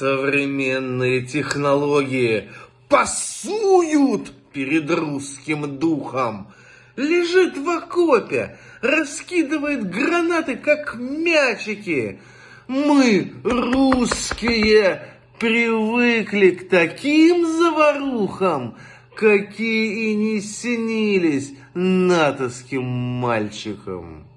Современные технологии пасуют перед русским духом. Лежит в окопе, раскидывает гранаты, как мячики. Мы, русские, привыкли к таким заварухам, какие и не снились натовским мальчикам.